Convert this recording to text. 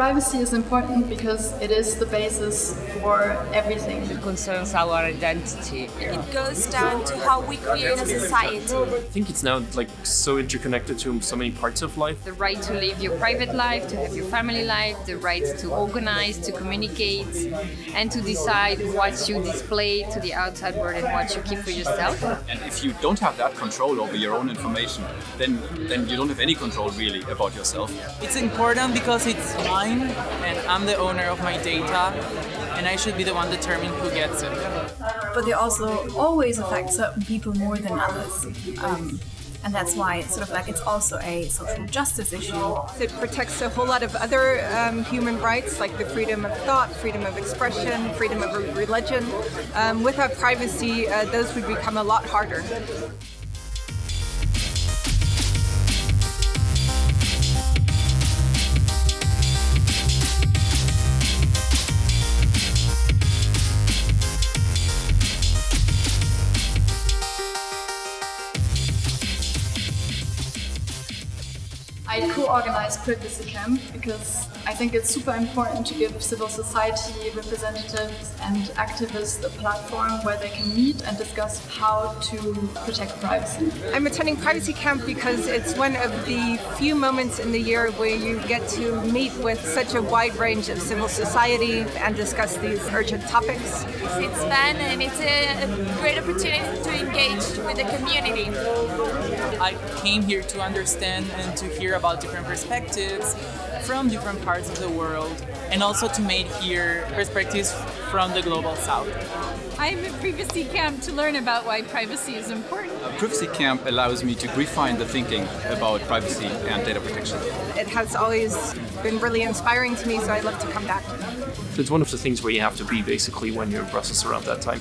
privacy is important because it is the basis for everything. It concerns our identity. It goes down to how we create a society. I think it's now like so interconnected to so many parts of life. The right to live your private life, to have your family life, the right to organize, to communicate, and to decide what you display to the outside world and what you keep for yourself. And if you don't have that control over your own information, then, then you don't have any control really about yourself. It's important because it's mine and I'm the owner of my data and I should be the one determining who gets it. But they also always affect certain people more than others. Um, and that's why it's sort of like it's also a social justice issue. It protects a whole lot of other um, human rights like the freedom of thought, freedom of expression, freedom of religion. Um, without privacy, uh, those would become a lot harder. I co-organized Privacy Camp because I think it's super important to give civil society representatives and activists a platform where they can meet and discuss how to protect privacy. I'm attending Privacy Camp because it's one of the few moments in the year where you get to meet with such a wide range of civil society and discuss these urgent topics. It's fun and it's a great opportunity to engage with the community. I came here to understand and to hear about different perspectives from different parts of the world and also to make here perspectives from the global south. I'm at Privacy Camp to learn about why privacy is important. A privacy Camp allows me to refine the thinking about privacy and data protection. It has always been really inspiring to me, so I love to come back. It's one of the things where you have to be basically when you're in Brussels around that time.